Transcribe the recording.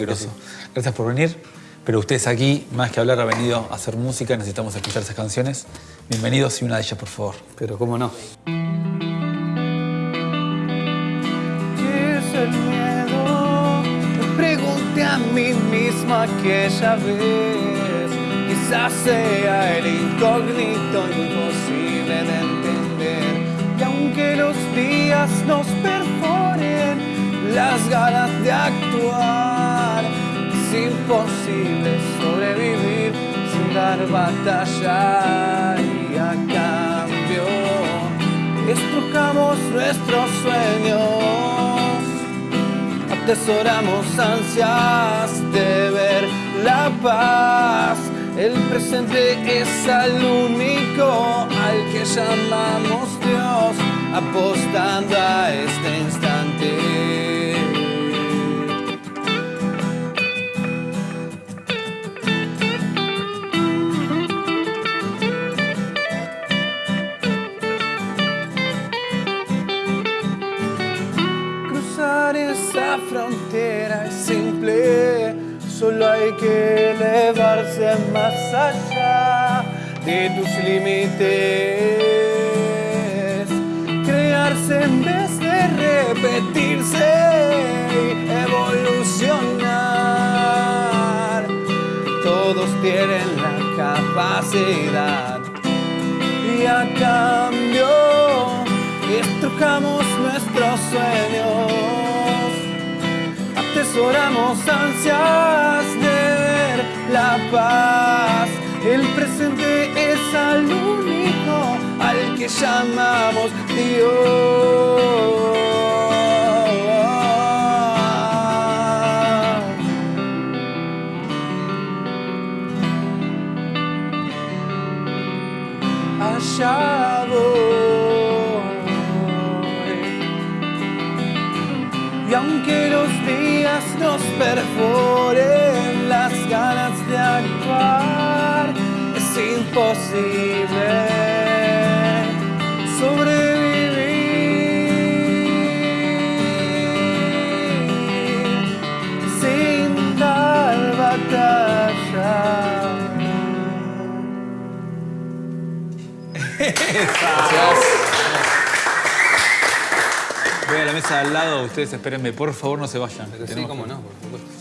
Gracias por venir. Pero ustedes aquí, más que hablar, ha venido a hacer música. Necesitamos escuchar esas canciones. Bienvenidos y una de ellas, por favor. Pero cómo no. ¿Qué es el miedo? Me pregunté a mí mismo aquella vez. Quizás sea el incógnito imposible de entender. Y aunque los días nos perforen las ganas de actuar, imposible sobrevivir sin dar batalla. Y a cambio, estrujamos nuestros sueños, atesoramos ansias de ver la paz. El presente es al único al que llamamos Dios, apostando a este esa frontera es simple, solo hay que elevarse más allá de tus límites. Crearse en vez de repetirse y evolucionar. Todos tienen la capacidad y a cambio estrujamos nuestros sueños, atesoramos ansias de ver la paz. El presente es al único al que llamamos Dios. allá. Y aunque los días nos perforen las ganas de actuar, es imposible sobrevivir sin dar batalla. Voy a la mesa de al lado. Ustedes espérenme. Por favor, no se vayan. Sí, cómo no, por supuesto.